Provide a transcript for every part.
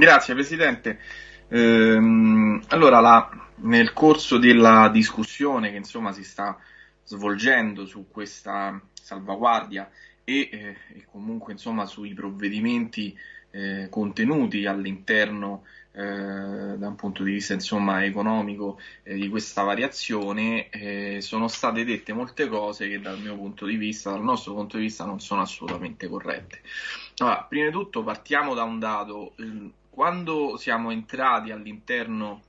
Grazie Presidente. Ehm, allora, la, nel corso della discussione che insomma si sta svolgendo su questa salvaguardia e, eh, e comunque insomma sui provvedimenti eh, contenuti all'interno eh, da un punto di vista insomma, economico eh, di questa variazione eh, sono state dette molte cose che dal mio punto di vista, dal nostro punto di vista non sono assolutamente corrette. Allora, prima di tutto partiamo da un dato, quando siamo entrati all'interno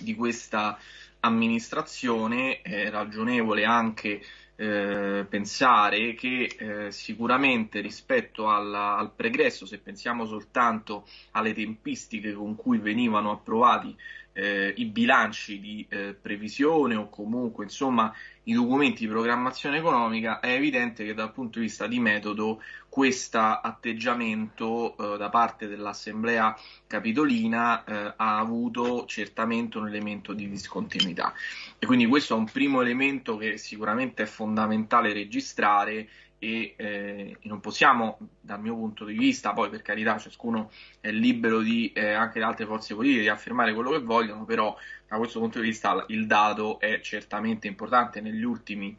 di questa amministrazione è ragionevole anche eh, pensare che eh, sicuramente rispetto alla, al pregresso, se pensiamo soltanto alle tempistiche con cui venivano approvati eh, i bilanci di eh, previsione o comunque insomma i documenti di programmazione economica, è evidente che dal punto di vista di metodo questo atteggiamento eh, da parte dell'Assemblea capitolina eh, ha avuto certamente un elemento di discontinuità. E quindi questo è un primo elemento che sicuramente è fondamentale registrare e eh, non possiamo, dal mio punto di vista, poi per carità ciascuno è libero di, eh, anche le altre forze politiche, di affermare quello che vogliono, però da questo punto di vista il dato è certamente importante negli ultimi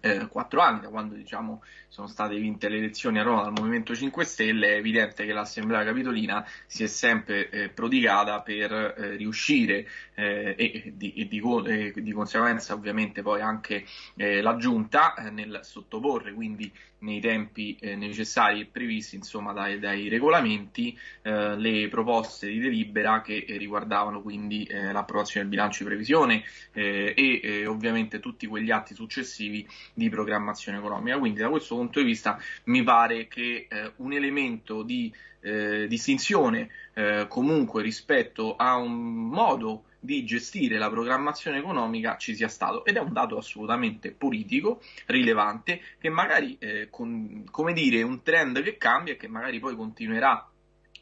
eh, quattro anni, da quando diciamo, sono state vinte le elezioni a Roma dal Movimento 5 Stelle, è evidente che l'Assemblea Capitolina si è sempre eh, prodigata per eh, riuscire eh, e, di, e di, di, conseguenza ovviamente poi anche eh, la Giunta eh, nel sottoporre quindi nei tempi necessari e previsti insomma dai, dai regolamenti le proposte di delibera che riguardavano quindi l'approvazione del bilancio di previsione e ovviamente tutti quegli atti successivi di programmazione economica. Quindi da questo punto di vista mi pare che eh, un elemento di eh, distinzione eh, comunque rispetto a un modo di gestire la programmazione economica ci sia stato ed è un dato assolutamente politico, rilevante, che magari, eh, con, come dire, un trend che cambia e che magari poi continuerà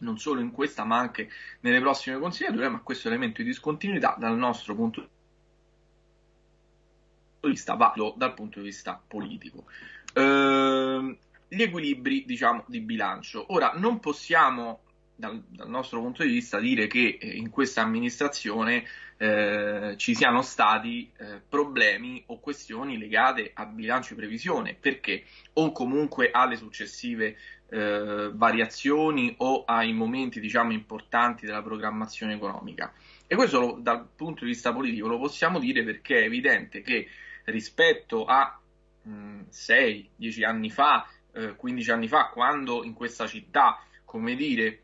non solo in questa ma anche nelle prossime consigliature, ma questo elemento di discontinuità dal nostro punto di vista di vista valido dal punto di vista politico. Eh, gli equilibri, diciamo, di bilancio. Ora, non possiamo, dal, dal nostro punto di vista, dire che eh, in questa amministrazione eh, ci siano stati eh, problemi o questioni legate a bilancio di previsione, perché o comunque alle successive eh, variazioni o ai momenti, diciamo, importanti della programmazione economica. E questo lo, dal punto di vista politico lo possiamo dire perché è evidente che rispetto a 6-10 anni fa, eh, 15 anni fa, quando in questa città, come dire,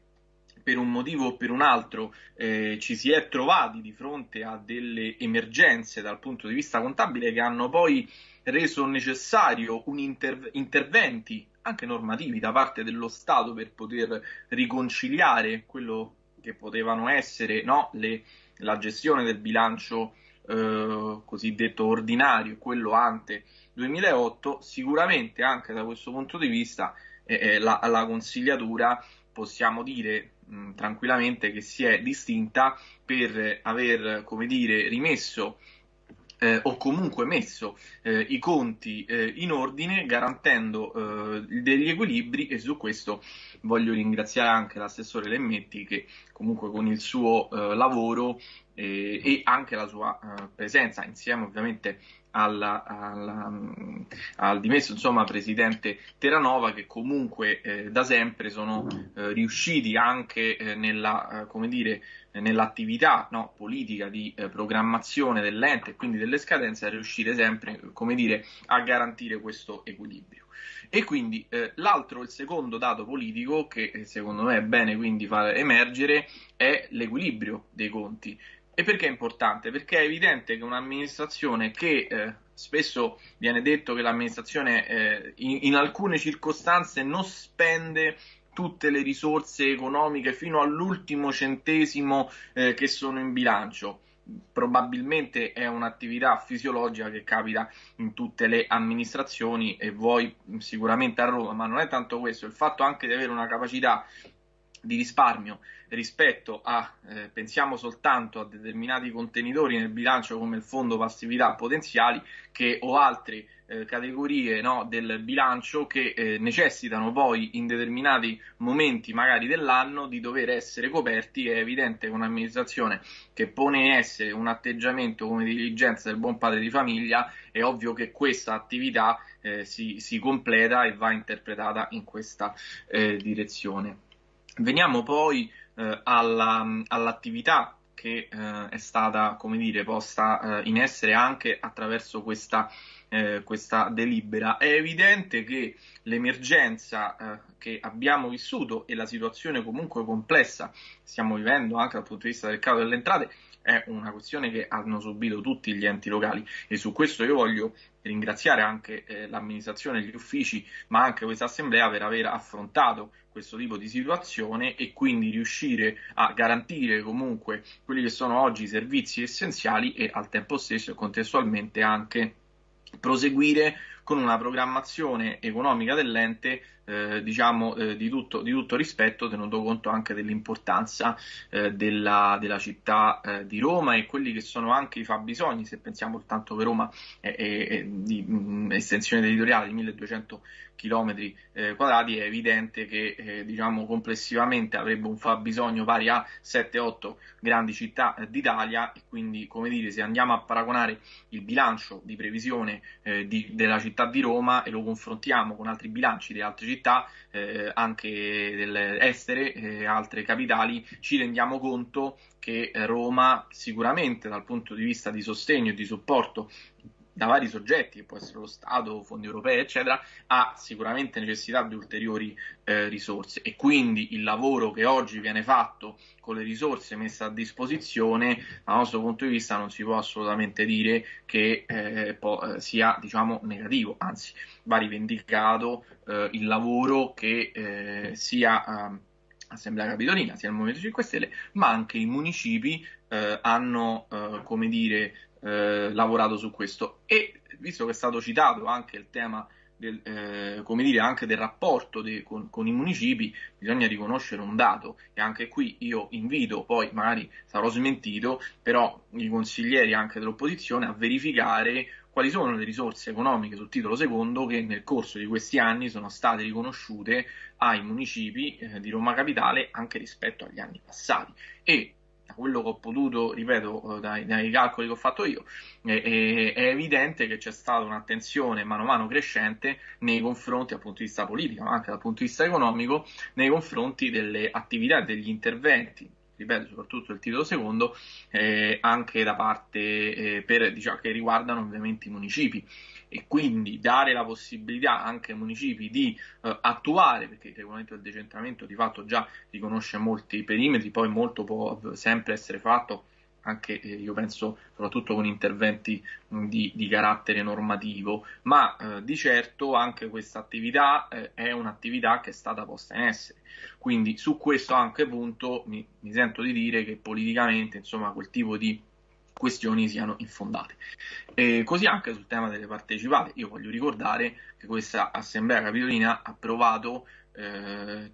per un motivo o per un altro eh, ci si è trovati di fronte a delle emergenze dal punto di vista contabile che hanno poi reso necessario un inter- interventi anche normativi da parte dello Stato per poter riconciliare quello che potevano essere no, le, la gestione del bilancio eh, cosiddetto ordinario, quello ante 2008, sicuramente anche da questo punto di vista eh, eh, la, la, consigliatura possiamo dire mh, tranquillamente che si è distinta per aver, come dire, rimesso eh, o comunque messo eh, i conti eh, in ordine garantendo eh, degli equilibri e su questo voglio ringraziare anche l'assessore Lemmetti che comunque con il suo eh, lavoro eh, e anche la sua presenza insieme ovviamente alla, alla, al dimesso insomma, presidente Terranova che comunque eh, da sempre sono eh, riusciti anche eh, nella, dire, nell'attività no, politica di programmazione dell'ente e quindi delle scadenze a riuscire sempre dire, a garantire questo equilibrio. E quindi eh, l'altro, il secondo dato politico che secondo me è bene quindi far emergere è l'equilibrio dei conti. E perché è importante? Perché è evidente che un'amministrazione che eh, spesso viene detto che l'amministrazione eh, in, in, alcune circostanze non spende tutte le risorse economiche fino all'ultimo centesimo eh, che sono in bilancio. Probabilmente è un'attività fisiologica che capita in tutte le amministrazioni e voi sicuramente a Roma, ma non è tanto questo, il fatto anche di avere una capacità di risparmio rispetto a, eh, pensiamo soltanto a determinati contenitori nel bilancio come il fondo passività potenziali che, o altri eh, categorie no, del bilancio che eh, necessitano poi in determinati momenti magari dell'anno di dover essere coperti. È evidente che un'amministrazione che pone in essere un atteggiamento come diligenza del buon padre di famiglia, è ovvio che questa attività eh, si, si, completa e va interpretata in questa eh, direzione. Veniamo poi eh, alla, all'attività che eh, è stata, come dire, posta eh, in essere anche attraverso questa, eh, questa, delibera. È evidente che l'emergenza eh, che abbiamo vissuto e la situazione comunque complessa che stiamo vivendo anche dal punto di vista del calo delle entrate è una questione che hanno subito tutti gli enti locali. E su questo io voglio ringraziare anche eh, l'amministrazione, gli uffici, ma anche questa assemblea per aver affrontato questo tipo di situazione e quindi riuscire a garantire comunque quelli che sono oggi i servizi essenziali e al tempo stesso e contestualmente anche proseguire con una programmazione economica dell'ente eh, diciamo eh, di, tutto, di, tutto, rispetto, tenuto conto anche dell'importanza eh, della, della, città eh, di Roma e quelli che sono anche i fabbisogni, se pensiamo soltanto che Roma è, di mh, estensione territoriale di 1200 km eh, quadrati, è evidente che eh, diciamo complessivamente avrebbe un fabbisogno pari a 7-8 grandi città d'Italia e quindi come dire se andiamo a paragonare il bilancio di previsione di, della città di Roma e lo confrontiamo con altri bilanci di altre città città, eh, anche delle estere, eh, altre capitali, ci rendiamo conto che Roma sicuramente dal punto di vista di sostegno e di supporto da vari soggetti, che può essere lo Stato, fondi europei, eccetera, ha sicuramente necessità di ulteriori eh, risorse. E quindi il lavoro che oggi viene fatto con le risorse messe a disposizione, dal nostro punto di vista, non si può assolutamente dire che eh, po- sia diciamo, negativo, anzi va rivendicato eh, il lavoro che eh, sia ehm, Assemblea Capitolina, sia il Movimento 5 Stelle, ma anche i municipi eh, hanno, eh, come dire, eh, lavorato su questo. E visto che è stato citato anche il tema del, eh, come dire, anche del rapporto de, con, con, i municipi, bisogna riconoscere un dato e anche qui io invito, poi magari sarò smentito, però i consiglieri anche dell'opposizione a verificare quali sono le risorse economiche sul titolo secondo che nel corso di questi anni sono state riconosciute ai municipi eh, di Roma Capitale anche rispetto agli anni passati. E quello che ho potuto, ripeto, eh, dai, dai calcoli che ho fatto io, è, è, è, evidente che c'è stata un'attenzione mano a mano crescente nei confronti, dal punto di vista politico, ma anche dal punto di vista economico, nei confronti delle attività e degli interventi ripeto, soprattutto il titolo secondo, eh, anche da parte eh, per, diciamo, che riguardano ovviamente i municipi. E quindi dare la possibilità anche ai municipi di eh, attuare, perché il regolamento del decentramento di fatto già riconosce molti perimetri, poi molto può sempre essere fatto anche eh, io penso soprattutto con interventi di, di, carattere normativo, ma eh, di certo anche questa attività eh, è un'attività che è stata posta in essere. Quindi su questo anche punto mi, mi sento di dire che politicamente insomma quel tipo di questioni siano infondate. E così anche sul tema delle partecipate, io voglio ricordare che questa Assemblea Capitolina ha approvato eh,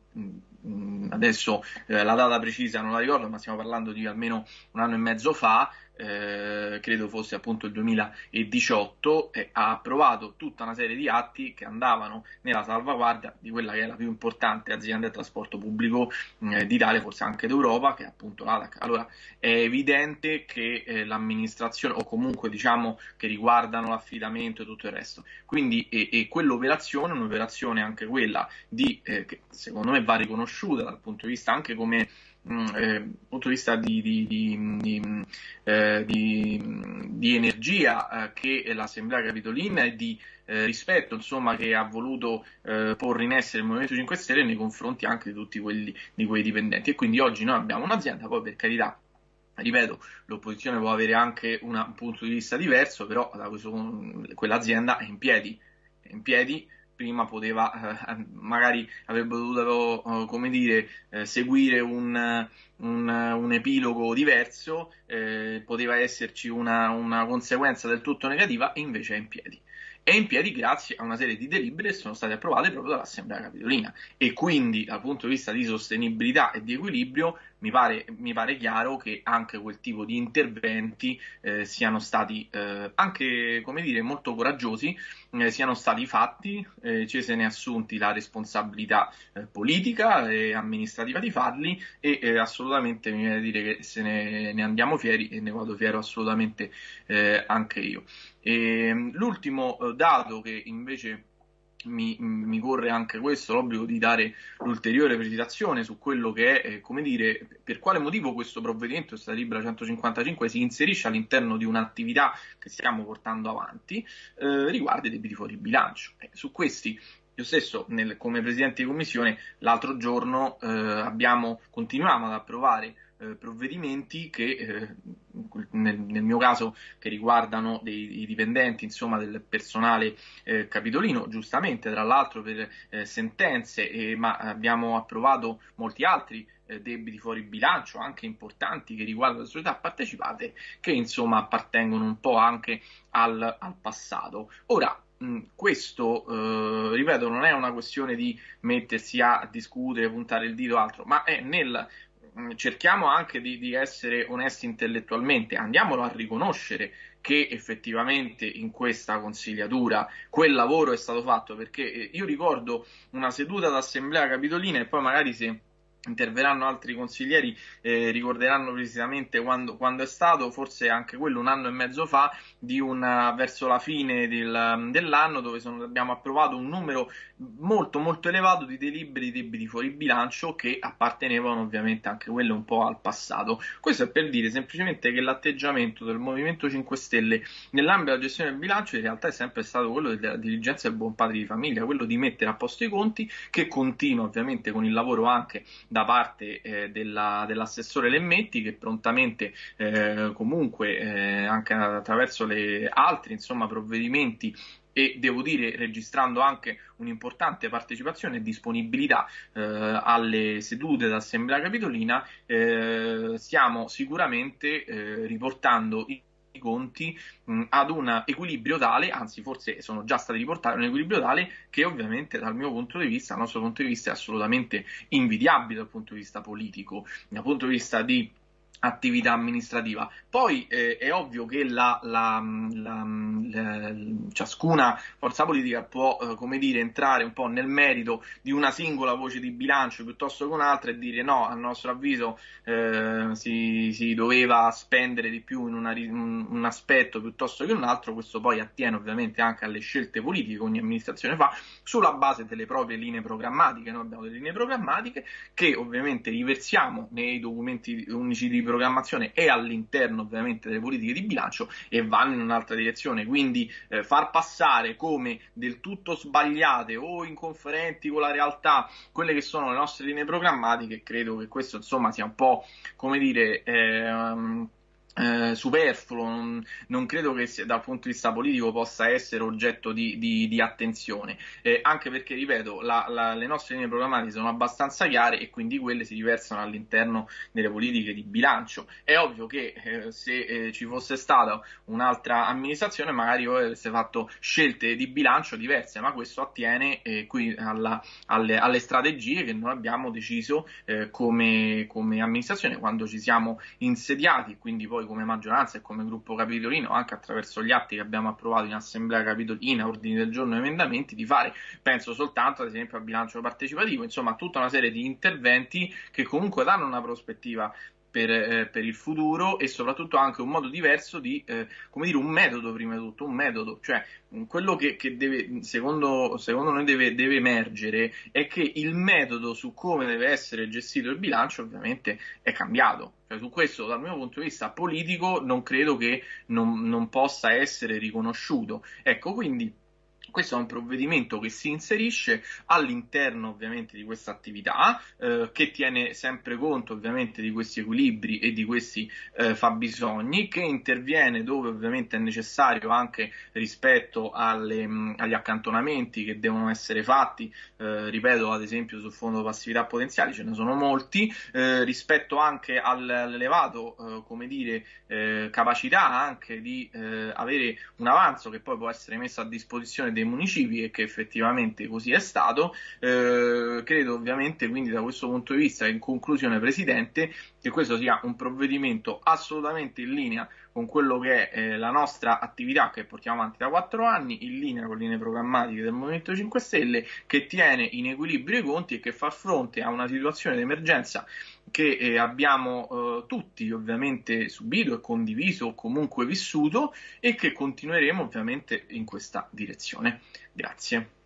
adesso eh, la data precisa non la ricordo, ma stiamo parlando di almeno un anno e mezzo fa, eh, credo fosse appunto il 2018, eh, ha approvato tutta una serie di atti che andavano nella salvaguardia di quella che è la più importante azienda di trasporto pubblico eh, d'Italia, forse anche d'Europa, che è appunto l'ATAC. Allora è evidente che eh, l'amministrazione, o comunque diciamo che riguardano l'affidamento e tutto il resto, quindi e, e quell'operazione un'operazione anche quella di, eh, che secondo me va riconosciuta dal punto di vista anche come Mm, eh, punto di vista di, di, di, eh, di energia eh, che l'Assemblea Capitolina e di eh, rispetto insomma, che ha voluto eh, porre in essere il Movimento 5 Stelle nei confronti anche di tutti quelli di quei dipendenti. E quindi oggi noi abbiamo un'azienda, poi per carità ripeto, l'opposizione può avere anche una, un punto di vista diverso, però questo, quell'azienda è in piedi, è in piedi prima poteva, eh, magari avrebbe dovuto, eh, come dire, eh, seguire un, un, un, epilogo diverso, eh, poteva esserci una, una conseguenza del tutto negativa e invece è in piedi. È in piedi grazie a una serie di delibere che sono state approvate proprio dall'Assemblea Capitolina. E quindi dal punto di vista di sostenibilità e di equilibrio mi pare, mi pare chiaro che anche quel tipo di interventi eh, siano stati eh, anche, come dire, molto coraggiosi, eh, siano stati fatti, eh, ci se ne assunti la responsabilità eh, politica e amministrativa di farli e eh, assolutamente mi viene a dire che se ne, ne, andiamo fieri e ne vado fiero assolutamente anche io. E, ehm, l'ultimo dato che invece mi, mi, corre anche questo l'obbligo di dare l'ulteriore precisazione su quello che è, eh, come dire, per quale motivo questo provvedimento, questa Libra 155, si inserisce all'interno di un'attività che stiamo portando avanti, eh, riguarda i debiti fuori bilancio. Eh, su questi io stesso, nel, come Presidente di Commissione, l'altro giorno eh, abbiamo, continuiamo ad approvare eh, provvedimenti che eh, nel, nel, mio caso che riguardano dei, dipendenti, insomma del personale eh, capitolino, giustamente tra l'altro per eh, sentenze, ma abbiamo approvato molti altri eh, debiti fuori bilancio, anche importanti, che riguardano le società partecipate, che insomma appartengono un po' anche al, al passato. Ora, questo, eh, ripeto, non è una questione di mettersi a discutere, puntare il dito o altro, ma è nel cerchiamo anche di, di, essere onesti intellettualmente, andiamolo a riconoscere che effettivamente in questa consigliatura quel lavoro è stato fatto, perché eh, io ricordo una seduta d'assemblea capitolina e poi magari se interverranno altri consiglieri, eh, ricorderanno precisamente quando, quando, è stato, forse anche quello un anno e mezzo fa, una, verso la fine del, dell'anno, dove sono, abbiamo approvato un numero molto molto elevato di deliberi di debiti fuori bilancio che appartenevano ovviamente anche quello un po' al passato. Questo è per dire semplicemente che l'atteggiamento del Movimento 5 Stelle nell'ambito della gestione del bilancio in realtà è sempre stato quello della diligenza del buon padre di famiglia, quello di mettere a posto i conti, che continua ovviamente con il lavoro anche da parte eh, della, dell'assessore Lemmetti che prontamente eh, comunque eh, anche attraverso le altri insomma, provvedimenti e devo dire registrando anche un'importante partecipazione e disponibilità eh, alle sedute d'assemblea capitolina, eh, stiamo sicuramente eh, riportando i conti mh, ad un equilibrio tale, anzi forse sono già stati riportati un equilibrio tale che ovviamente dal mio punto di vista, dal nostro punto di vista è assolutamente invidiabile dal punto di vista politico, dal punto di vista di attività amministrativa. Poi eh, è ovvio che la, la, la, ciascuna forza politica può, eh, come dire, entrare un po' nel merito di una singola voce di bilancio piuttosto che un'altra e dire no, a nostro avviso eh, si, si, doveva spendere di più in una, un, un, aspetto piuttosto che un altro. Questo poi attiene ovviamente anche alle scelte politiche che ogni amministrazione fa sulla base delle proprie linee programmatiche. Noi abbiamo delle linee programmatiche che ovviamente riversiamo nei documenti unici di programmazione e all'interno ovviamente delle politiche di bilancio e vanno in un'altra direzione. Quindi eh, far passare come del tutto sbagliate o inconferenti con la realtà quelle che sono le nostre linee programmatiche, credo che questo insomma sia un po' come dire. Eh, eh, superfluo, non, non, credo che sia, dal punto di vista politico possa essere oggetto di, di, di attenzione, eh, anche perché, ripeto, la, la, le nostre linee programmatiche sono abbastanza chiare e quindi quelle si riversano all'interno delle politiche di bilancio. È ovvio che eh, se eh, ci fosse stata un'altra amministrazione magari avesse fatto scelte di bilancio diverse, ma questo attiene eh, qui alla, alle, alle, strategie che noi abbiamo deciso eh, come, come amministrazione quando ci siamo insediati, quindi poi come maggioranza e come gruppo capitolino, anche attraverso gli atti che abbiamo approvato in assemblea capitolina, ordini del giorno e emendamenti, di fare, penso soltanto ad esempio al bilancio partecipativo, insomma tutta una serie di interventi che comunque danno una prospettiva per, eh, per, il futuro e soprattutto anche un modo diverso di, eh, come dire, un metodo prima di tutto, un metodo, cioè quello che, che deve, secondo, secondo noi deve, deve, emergere è che il metodo su come deve essere gestito il bilancio ovviamente è cambiato. Cioè, su questo, dal mio punto di vista politico, non credo che non, non possa essere riconosciuto. Ecco, quindi questo è un provvedimento che si inserisce all'interno ovviamente di questa attività, eh, che tiene sempre conto ovviamente di questi equilibri e di questi eh, fabbisogni, che interviene dove ovviamente è necessario anche rispetto alle, mh, agli accantonamenti che devono essere fatti, eh, ripeto ad esempio sul fondo passività potenziali ce ne sono molti, eh, rispetto anche all'elevato eh, come dire, eh, capacità anche di avere un avanzo che poi può essere messo a disposizione dei municipi e che effettivamente così è stato. Eh, credo ovviamente quindi da questo punto di vista, in conclusione Presidente, che questo sia un provvedimento assolutamente in linea con quello che è eh, la nostra attività che portiamo avanti da quattro anni, in linea con le linee programmatiche del Movimento 5 Stelle, che tiene in equilibrio i conti e che fa fronte a una situazione di emergenza che eh, abbiamo eh, tutti ovviamente subito e condiviso o comunque vissuto e che continueremo ovviamente in questa direzione. Grazie.